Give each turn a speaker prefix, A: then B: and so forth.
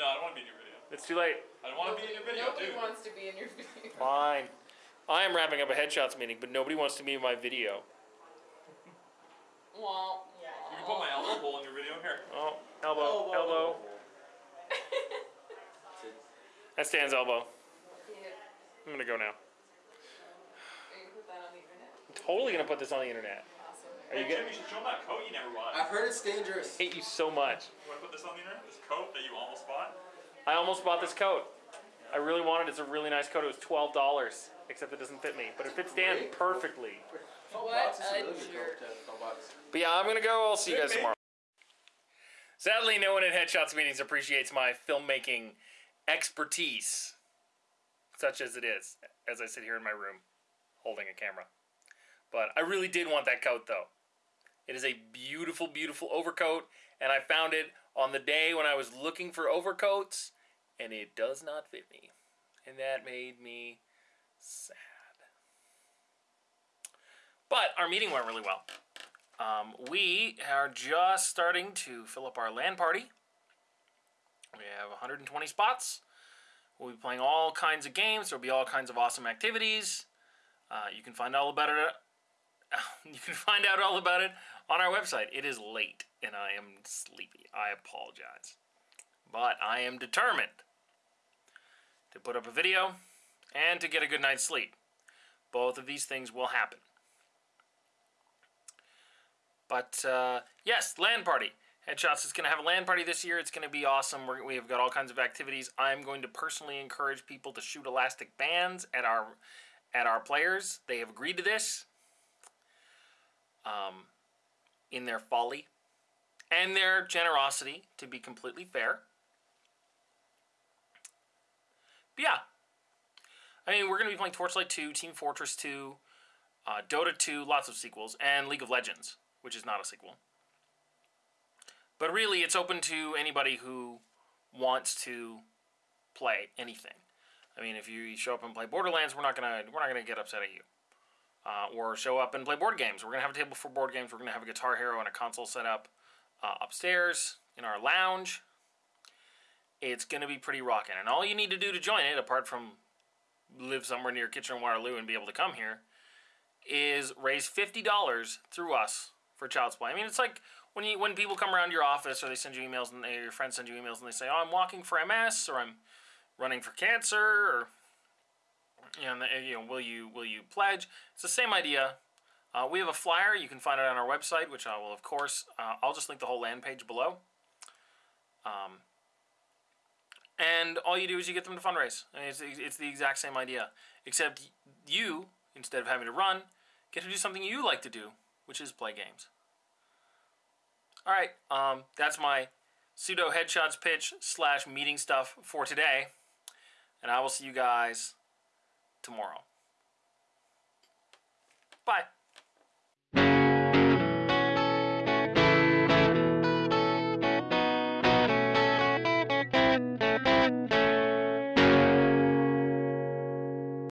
A: No, I don't want to be in your video.
B: It's too late.
A: I don't want to be in your video,
C: Nobody
A: dude.
C: wants to be in your video.
B: Fine. I am wrapping up a headshots meeting, but nobody wants to be in my video.
C: Wah,
A: You can put my elbow hole in your video here.
B: Oh, elbow,
D: Oh, whoa,
B: elbow.
D: whoa, whoa. Sit.
B: That's Stan's elbow.
C: Yeah.
B: I'm gonna go now.
C: Are you gonna put that on the internet?
B: I'm totally gonna put this on the internet.
C: Awesome.
B: Are you
A: Hey,
B: good?
A: Jim, you should show him that coat you never bought.
D: I've heard it's dangerous.
B: I hate you so much.
A: You want to put this on the internet? This coat that you almost bought?
B: I almost bought this coat. I really wanted it. It's a really nice coat. It was twelve dollars, except it doesn't fit me. But it fits Dan perfectly.
C: What a jerk.
D: coat to- twelve bucks.
B: But yeah, I'm gonna go. I'll see you guys tomorrow. Sadly, no one at Headshots meetings appreciates my filmmaking expertise, such as it is, as I sit here in my room holding a camera. But I really did want that coat, though. It is a beautiful, beautiful overcoat, and I found it on the day when I was looking for overcoats, and it does not fit me. And that made me sad. But our meeting went really well. Um, we are just starting to fill up our LAN party. We have 120 spots. We'll be playing all kinds of games. There'll be all kinds of awesome activities. Uh, you can find all about it. You can find out all about it on our website. It is late and I am sleepy. I apologize, but I am determined to put up a video and to get a good night's sleep. Both of these things will happen. But uh, yes, LAN party. Headshots is going to have a LAN party this year. It's going to be awesome. We're, we have got all kinds of activities. I'm going to personally encourage people to shoot elastic bands at our at our players. They have agreed to this. Um, in their folly and their generosity, to be completely fair. But yeah, I mean, we're going to be playing Torchlight 2, Team Fortress 2, uh, Dota 2, lots of sequels, and League of Legends, which is not a sequel. But really, it's open to anybody who wants to play anything. I mean, if you show up and play Borderlands, we're not gonna we're not gonna get upset at you. Uh, or show up and play board games. We're gonna have a table for board games. We're gonna have a Guitar Hero and a console set up uh, upstairs in our lounge. It's gonna be pretty rocking, and all you need to do to join it, apart from live somewhere near Kitchener Waterloo and be able to come here, is raise fifty dollars through us for Child's Play. I mean, it's like when you when people come around your office or they send you emails and they, your friends send you emails and they say, "Oh, I'm walking for MS," or "I'm running for cancer," or and they- you know, will you will you pledge? It's the same idea. Uh, we have a flyer. You can find it on our website, which I will, of course, uh, I'll just link the whole LAN page below. Um, and all you do is you get them to fundraise. Mean, it's, it's the exact same idea, except you, instead of having to run, get to do something you like to do, which is play games. All right, um, that's my pseudo headshots pitch slash meeting stuff for today, and I will see you guys tomorrow. Bye.